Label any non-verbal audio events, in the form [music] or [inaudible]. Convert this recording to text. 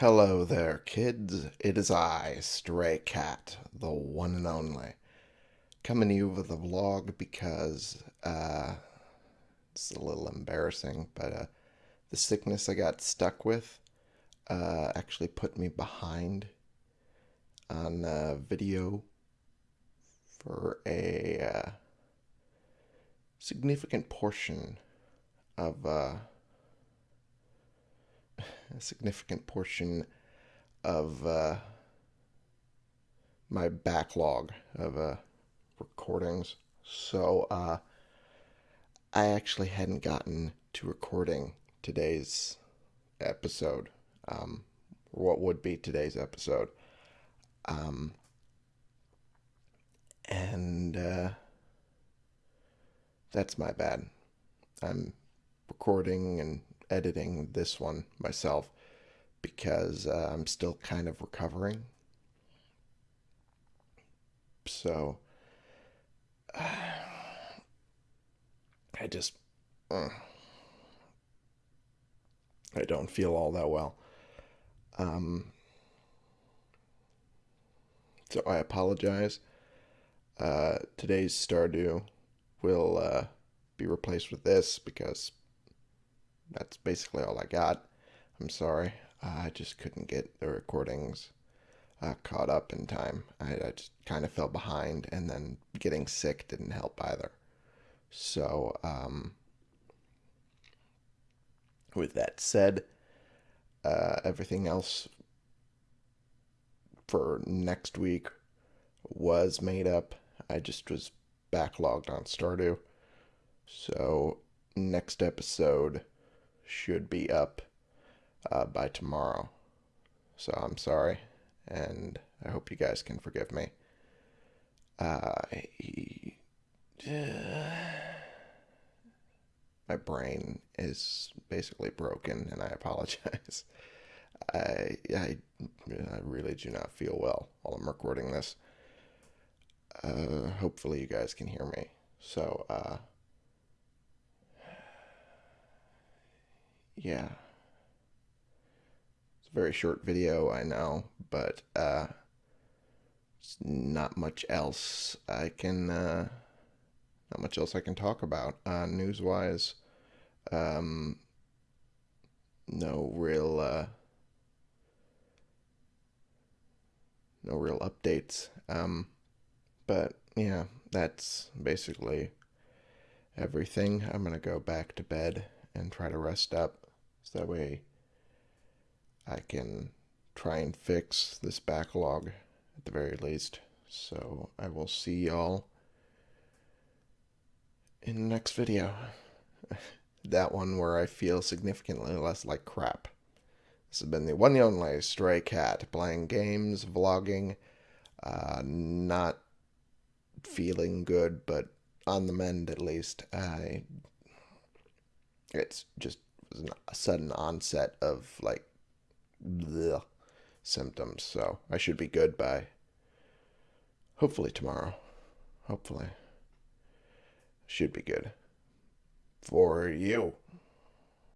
Hello there, kids. It is I, Stray Cat, the one and only, coming to you with a vlog because uh, it's a little embarrassing, but uh, the sickness I got stuck with uh, actually put me behind on uh, video for a uh, significant portion of uh, a significant portion of uh, my backlog of uh, recordings. So uh, I actually hadn't gotten to recording today's episode, um, what would be today's episode. Um, and uh, that's my bad. I'm recording and editing this one myself because uh, I'm still kind of recovering. So uh, [sighs] I just uh, I don't feel all that well. Um, so I apologize. Uh, today's Stardew will uh, be replaced with this because that's basically all I got. I'm sorry. I just couldn't get the recordings uh, caught up in time. I, I just kind of fell behind, and then getting sick didn't help either. So, um, with that said, uh, everything else for next week was made up. I just was backlogged on Stardew. So, next episode should be up uh, by tomorrow. So I'm sorry, and I hope you guys can forgive me. Uh, [sighs] my brain is basically broken, and I apologize. [laughs] I, I, I really do not feel well while I'm recording this. Uh, hopefully, you guys can hear me. So, uh, yeah. It's a very short video, I know, but uh, not much else I can uh, not much else I can talk about uh, news wise. Um, no real uh, no real updates. Um, but yeah, that's basically everything. I'm gonna go back to bed and try to rest up. So that way I can try and fix this backlog at the very least. So I will see y'all in the next video. [laughs] that one where I feel significantly less like crap. This has been the one and only Stray Cat playing games, vlogging, uh, not feeling good, but on the mend at least. I. It's just a sudden onset of like the symptoms. So I should be good by hopefully tomorrow. Hopefully. Should be good. For you.